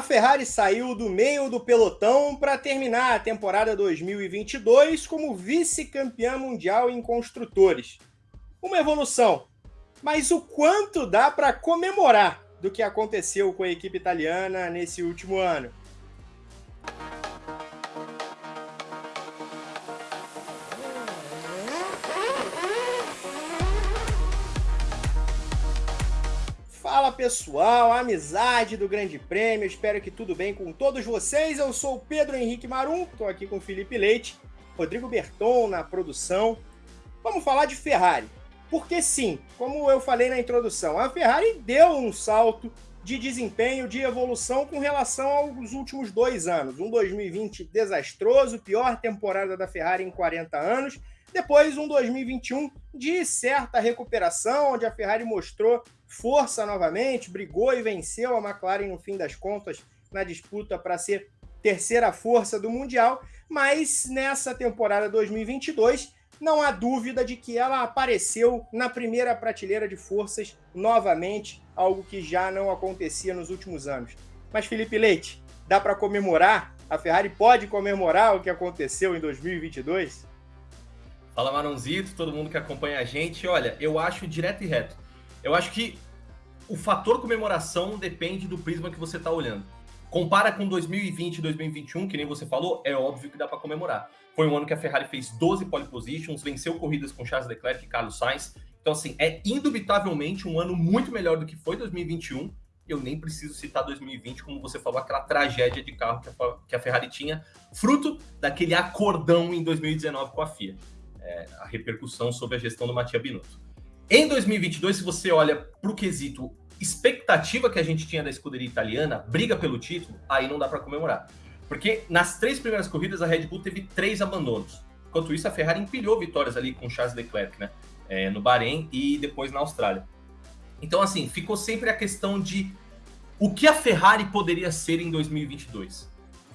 A Ferrari saiu do meio do pelotão para terminar a temporada 2022 como vice-campeã mundial em construtores. Uma evolução, mas o quanto dá para comemorar do que aconteceu com a equipe italiana nesse último ano? Fala pessoal, amizade do Grande Prêmio, espero que tudo bem com todos vocês. Eu sou o Pedro Henrique Marum, estou aqui com Felipe Leite, Rodrigo Berton na produção. Vamos falar de Ferrari, porque sim, como eu falei na introdução, a Ferrari deu um salto de desempenho, de evolução com relação aos últimos dois anos. Um 2020 desastroso, pior temporada da Ferrari em 40 anos. Depois, um 2021 de certa recuperação, onde a Ferrari mostrou força novamente, brigou e venceu a McLaren no fim das contas na disputa para ser terceira força do Mundial, mas nessa temporada 2022 não há dúvida de que ela apareceu na primeira prateleira de forças novamente, algo que já não acontecia nos últimos anos. Mas Felipe Leite, dá para comemorar? A Ferrari pode comemorar o que aconteceu em 2022? Fala Maronzito, todo mundo que acompanha a gente. Olha, eu acho direto e reto eu acho que o fator comemoração depende do prisma que você está olhando. Compara com 2020 e 2021, que nem você falou, é óbvio que dá para comemorar. Foi um ano que a Ferrari fez 12 pole positions, venceu corridas com Charles Leclerc e Carlos Sainz. Então, assim, é indubitavelmente um ano muito melhor do que foi 2021. Eu nem preciso citar 2020, como você falou, aquela tragédia de carro que a Ferrari tinha, fruto daquele acordão em 2019 com a FIA. É, a repercussão sobre a gestão do Mattia Binotto. Em 2022, se você olha para o quesito expectativa que a gente tinha da escuderia italiana, briga pelo título, aí não dá para comemorar. Porque nas três primeiras corridas a Red Bull teve três abandonos. Enquanto isso, a Ferrari empilhou vitórias ali com Charles Leclerc, né? É, no Bahrein e depois na Austrália. Então, assim, ficou sempre a questão de o que a Ferrari poderia ser em 2022.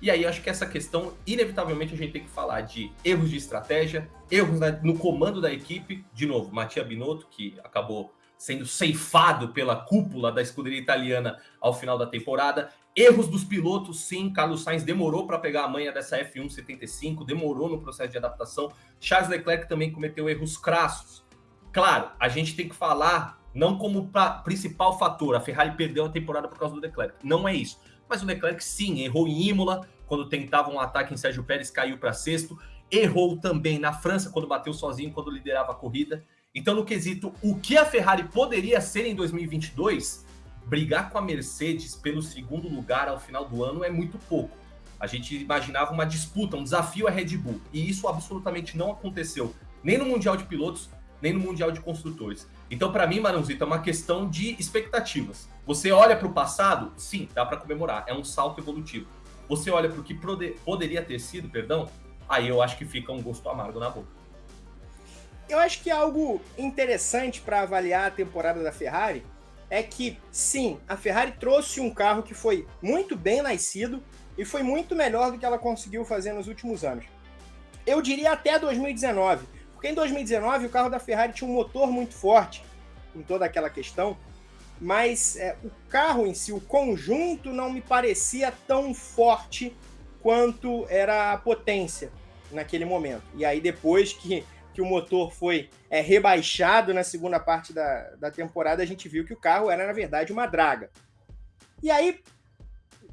E aí acho que essa questão, inevitavelmente, a gente tem que falar de erros de estratégia, erros no comando da equipe. De novo, Mattia Binotto, que acabou sendo ceifado pela cúpula da escuderia italiana ao final da temporada. Erros dos pilotos, sim. Carlos Sainz demorou para pegar a manha dessa F1 75, demorou no processo de adaptação. Charles Leclerc também cometeu erros crassos. Claro, a gente tem que falar não como principal fator, a Ferrari perdeu a temporada por causa do Leclerc. Não é isso mas o Leclerc sim, errou em Imola, quando tentava um ataque em Sérgio Pérez, caiu para sexto. Errou também na França, quando bateu sozinho, quando liderava a corrida. Então, no quesito, o que a Ferrari poderia ser em 2022, brigar com a Mercedes pelo segundo lugar ao final do ano é muito pouco. A gente imaginava uma disputa, um desafio à Red Bull, e isso absolutamente não aconteceu, nem no Mundial de Pilotos, nem no Mundial de Construtores. Então, para mim, Marãozito, é uma questão de expectativas. Você olha para o passado, sim, dá para comemorar, é um salto evolutivo. Você olha para o que poderia ter sido, perdão, aí eu acho que fica um gosto amargo na boca. Eu acho que algo interessante para avaliar a temporada da Ferrari é que, sim, a Ferrari trouxe um carro que foi muito bem nascido e foi muito melhor do que ela conseguiu fazer nos últimos anos. Eu diria até 2019 porque em 2019 o carro da Ferrari tinha um motor muito forte, com toda aquela questão, mas é, o carro em si, o conjunto, não me parecia tão forte quanto era a potência naquele momento. E aí, depois que, que o motor foi é, rebaixado na segunda parte da, da temporada, a gente viu que o carro era, na verdade, uma draga. E aí,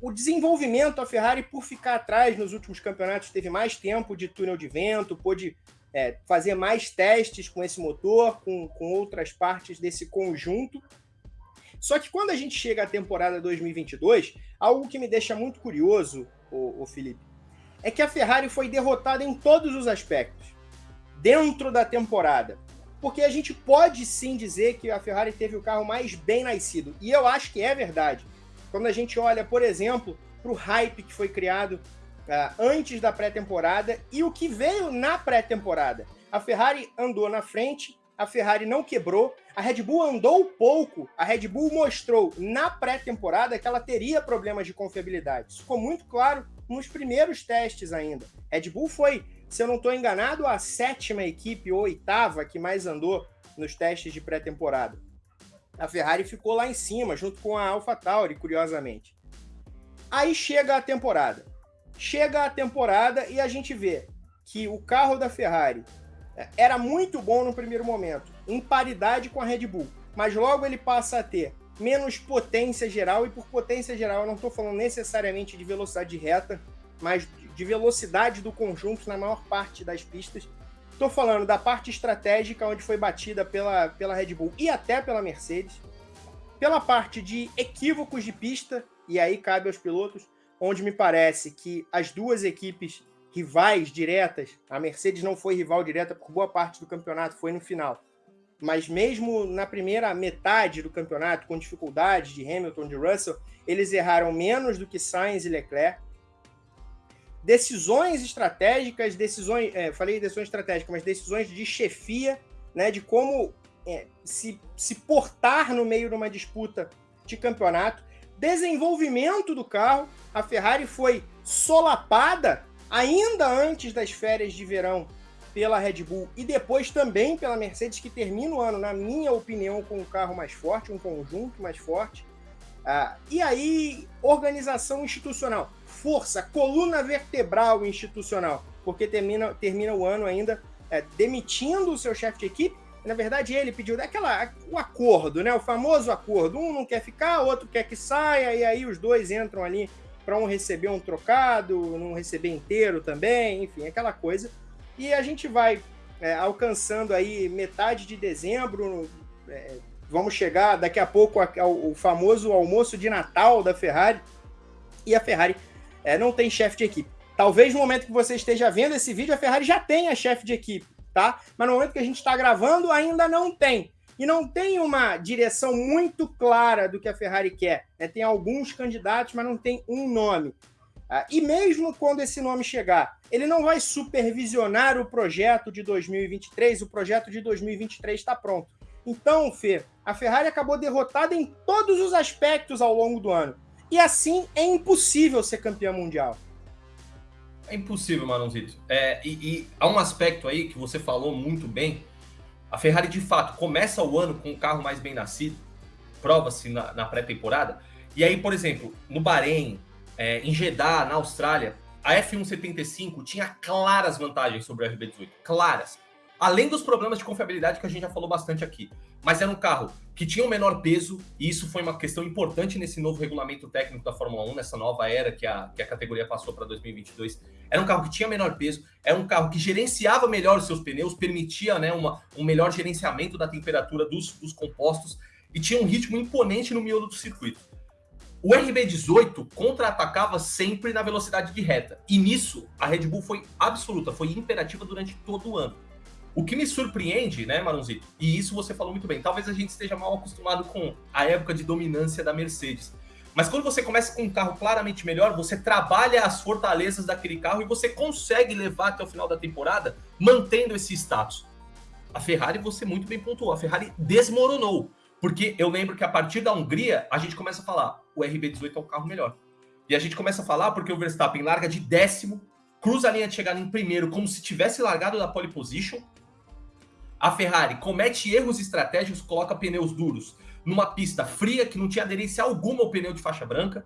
o desenvolvimento, a Ferrari, por ficar atrás nos últimos campeonatos, teve mais tempo de túnel de vento, pôde é, fazer mais testes com esse motor, com, com outras partes desse conjunto. Só que quando a gente chega à temporada 2022, algo que me deixa muito curioso, o, o Felipe, é que a Ferrari foi derrotada em todos os aspectos dentro da temporada. Porque a gente pode sim dizer que a Ferrari teve o carro mais bem nascido. E eu acho que é verdade. Quando a gente olha, por exemplo, para o hype que foi criado uh, antes da pré-temporada e o que veio na pré-temporada. A Ferrari andou na frente, a Ferrari não quebrou, a Red Bull andou pouco, a Red Bull mostrou na pré-temporada que ela teria problemas de confiabilidade. Isso ficou muito claro nos primeiros testes ainda. Red Bull foi, se eu não estou enganado, a sétima equipe ou oitava que mais andou nos testes de pré-temporada. A Ferrari ficou lá em cima, junto com a AlphaTauri, curiosamente. Aí chega a temporada. Chega a temporada e a gente vê que o carro da Ferrari era muito bom no primeiro momento, em paridade com a Red Bull, mas logo ele passa a ter menos potência geral, e por potência geral eu não estou falando necessariamente de velocidade reta, mas de velocidade do conjunto na maior parte das pistas. Estou falando da parte estratégica, onde foi batida pela, pela Red Bull e até pela Mercedes. Pela parte de equívocos de pista, e aí cabe aos pilotos, onde me parece que as duas equipes rivais diretas, a Mercedes não foi rival direta por boa parte do campeonato, foi no final. Mas mesmo na primeira metade do campeonato, com dificuldades de Hamilton, de Russell, eles erraram menos do que Sainz e Leclerc. Decisões estratégicas, decisões, é, falei decisões estratégicas, mas decisões de chefia, né, de como é, se, se portar no meio de uma disputa de campeonato. Desenvolvimento do carro, a Ferrari foi solapada ainda antes das férias de verão pela Red Bull e depois também pela Mercedes, que termina o ano, na minha opinião, com um carro mais forte, um conjunto mais forte. Ah, e aí, organização institucional, força, coluna vertebral institucional, porque termina, termina o ano ainda é, demitindo o seu chefe de equipe. Na verdade, ele pediu aquela, o acordo, né? O famoso acordo. Um não quer ficar, outro quer que saia, e aí os dois entram ali para um receber um trocado, não receber inteiro também, enfim, aquela coisa. E a gente vai é, alcançando aí metade de dezembro, é, vamos chegar daqui a pouco ao, famoso almoço de Natal da Ferrari, e a Ferrari é, não tem chefe de equipe. Talvez no momento que você esteja vendo esse vídeo, a Ferrari já tenha chefe de equipe, tá? Mas no momento que a gente está gravando, ainda não tem. E não tem uma direção muito clara do que a Ferrari quer. Né? Tem alguns candidatos, mas não tem um nome. Ah, e mesmo quando esse nome chegar, ele não vai supervisionar o projeto de 2023, o projeto de 2023 está pronto. Então, Fê, a Ferrari acabou derrotada em todos os aspectos ao longo do ano. E assim é impossível ser campeão mundial. É impossível, Manãozito. É, e, e há um aspecto aí que você falou muito bem. A Ferrari, de fato, começa o ano com um carro mais bem nascido, prova-se na, na pré-temporada. E aí, por exemplo, no Bahrein, é, em Jeddah, na Austrália, a F175 tinha claras vantagens sobre a RB18. Claras. Além dos problemas de confiabilidade que a gente já falou bastante aqui. Mas era um carro que tinha o um menor peso, e isso foi uma questão importante nesse novo regulamento técnico da Fórmula 1, nessa nova era que a, que a categoria passou para 2022. Era um carro que tinha menor peso, era um carro que gerenciava melhor os seus pneus, permitia né, uma, um melhor gerenciamento da temperatura dos, dos compostos, e tinha um ritmo imponente no miolo do circuito. O RB18 contra-atacava sempre na velocidade de reta. E nisso, a Red Bull foi absoluta, foi imperativa durante todo o ano. O que me surpreende, né, Maronzito? E isso você falou muito bem. Talvez a gente esteja mal acostumado com a época de dominância da Mercedes. Mas quando você começa com um carro claramente melhor, você trabalha as fortalezas daquele carro e você consegue levar até o final da temporada mantendo esse status. A Ferrari, você muito bem pontuou, a Ferrari desmoronou. Porque eu lembro que a partir da Hungria, a gente começa a falar, o RB18 é o carro melhor. E a gente começa a falar porque o Verstappen larga de décimo, cruza a linha de chegada em primeiro, como se tivesse largado da pole position. A Ferrari comete erros estratégicos, coloca pneus duros numa pista fria que não tinha aderência alguma ao pneu de faixa branca.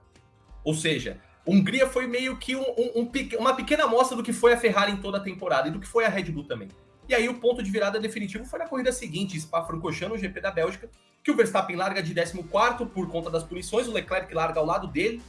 Ou seja, Hungria foi meio que um, um, um, uma pequena amostra do que foi a Ferrari em toda a temporada e do que foi a Red Bull também. E aí o ponto de virada definitivo foi na corrida seguinte, Spa-Francorchamps, no GP da Bélgica, que o Verstappen larga de 14 por conta das punições, o Leclerc larga ao lado dele,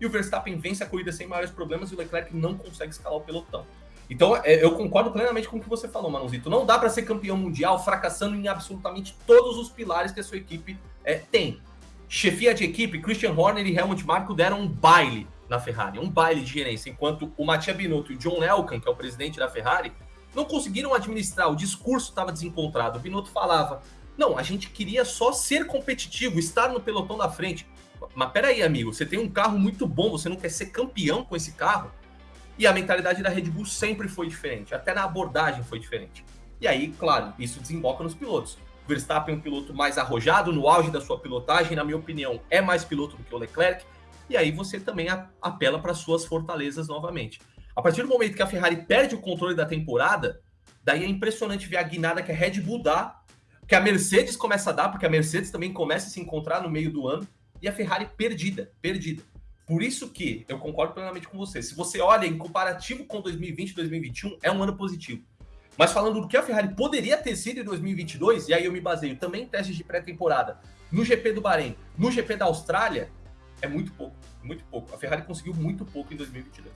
e o Verstappen vence a corrida sem maiores problemas e o Leclerc não consegue escalar o pelotão. Então, é, eu concordo plenamente com o que você falou, Manuzito. Não dá para ser campeão mundial fracassando em absolutamente todos os pilares que a sua equipe é, tem. Chefia de equipe, Christian Horner e Helmut Marko deram um baile na Ferrari, um baile de gerência, enquanto o Mattia Binotto e o John Elkann, que é o presidente da Ferrari, não conseguiram administrar, o discurso estava desencontrado. O Binotto falava: não, a gente queria só ser competitivo, estar no pelotão da frente. Mas peraí, amigo, você tem um carro muito bom, você não quer ser campeão com esse carro? E a mentalidade da Red Bull sempre foi diferente, até na abordagem foi diferente. E aí, claro, isso desemboca nos pilotos. O Verstappen é um piloto mais arrojado, no auge da sua pilotagem, na minha opinião, é mais piloto do que o Leclerc. E aí você também apela para suas fortalezas novamente. A partir do momento que a Ferrari perde o controle da temporada, daí é impressionante ver a guinada que a Red Bull dá que a Mercedes começa a dar, porque a Mercedes também começa a se encontrar no meio do ano, e a Ferrari perdida, perdida. Por isso que eu concordo plenamente com você. Se você olha em comparativo com 2020 e 2021, é um ano positivo. Mas falando do que a Ferrari poderia ter sido em 2022, e aí eu me baseio também em testes de pré-temporada, no GP do Bahrein, no GP da Austrália, é muito pouco, muito pouco. A Ferrari conseguiu muito pouco em 2022.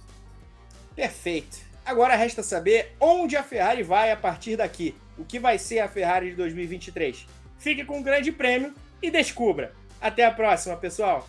Perfeito. Agora resta saber onde a Ferrari vai a partir daqui. O que vai ser a Ferrari de 2023? Fique com o Grande Prêmio e descubra. Até a próxima, pessoal!